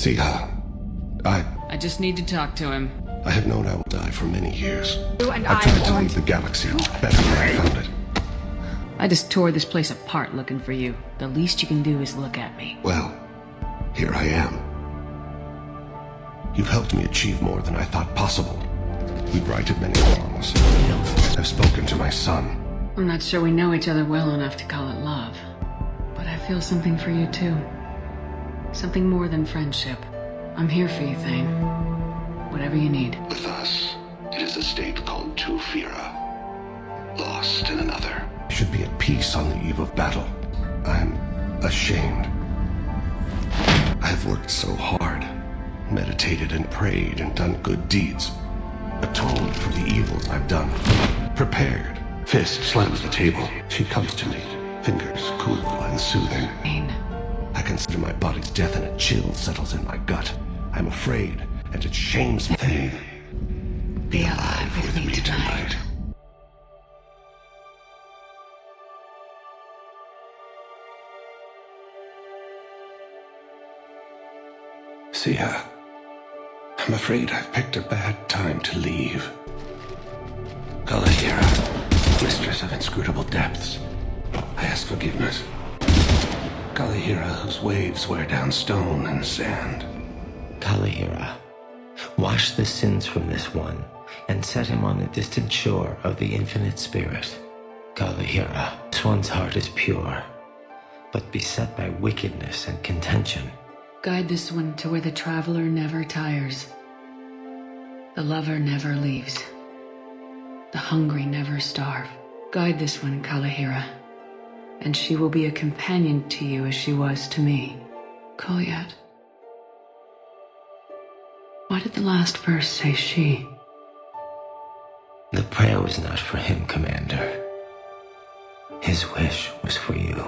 Siha, uh, I... I just need to talk to him. I have known I will die for many years. You and I've I tried to leave the galaxy better than I found it. I just tore this place apart looking for you. The least you can do is look at me. Well, here I am. You've helped me achieve more than I thought possible. We've righted many wrongs. I've spoken to my son. I'm not sure we know each other well enough to call it love. But I feel something for you too. Something more than friendship. I'm here for you, Thane. Whatever you need. With us, it is a state called Tufira. Lost in another. Should be at peace on the eve of battle. I'm ashamed. I have worked so hard. Meditated and prayed and done good deeds. Atoned for the evils I've done. Prepared. Fist slams the table. She comes to me. Fingers cool and soothing. Thane. Consider my body's death and a chill settles in my gut. I'm afraid, and it shames me. Be alive with me tonight. See her. I'm afraid I've picked a bad time to leave. Kalahira, mistress of inscrutable depths, I ask forgiveness. Kalahira, whose waves wear down stone and sand. Kalahira, wash the sins from this one and set him on the distant shore of the infinite spirit. Kalahira, this one's heart is pure, but beset by wickedness and contention. Guide this one to where the traveler never tires. The lover never leaves. The hungry never starve. Guide this one, Kalahira. And she will be a companion to you as she was to me. Kolyat. Why did the last verse say she? The prayer was not for him, Commander. His wish was for you.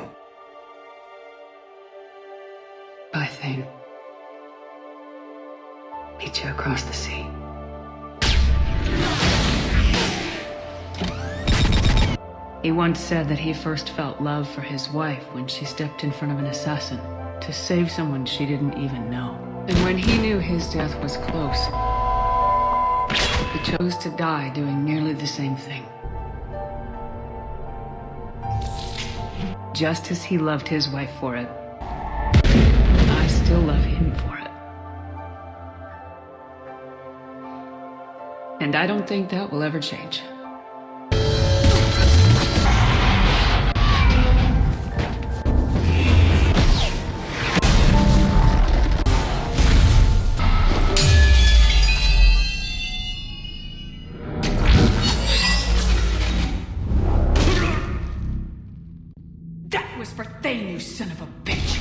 Bye, Thane. Meet you across the sea. He once said that he first felt love for his wife when she stepped in front of an assassin to save someone she didn't even know. And when he knew his death was close, he chose to die doing nearly the same thing. Just as he loved his wife for it, I still love him for it. And I don't think that will ever change. Was for Thane, you son of a bitch!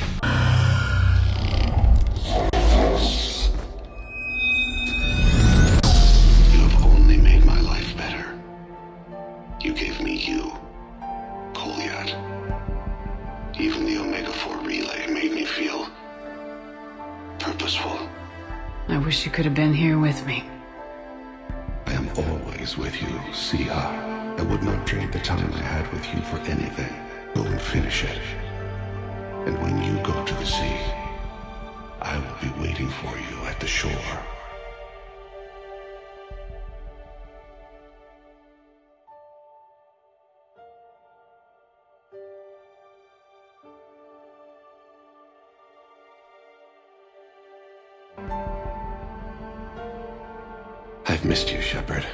You have only made my life better. You gave me you, Kolyat. Even the Omega-4 relay made me feel purposeful. I wish you could have been here with me. I am always with you, Siha. I would not trade the time I had with you for anything. Go and finish it. And when you go to the sea, I will be waiting for you at the shore. I've missed you, Shepard.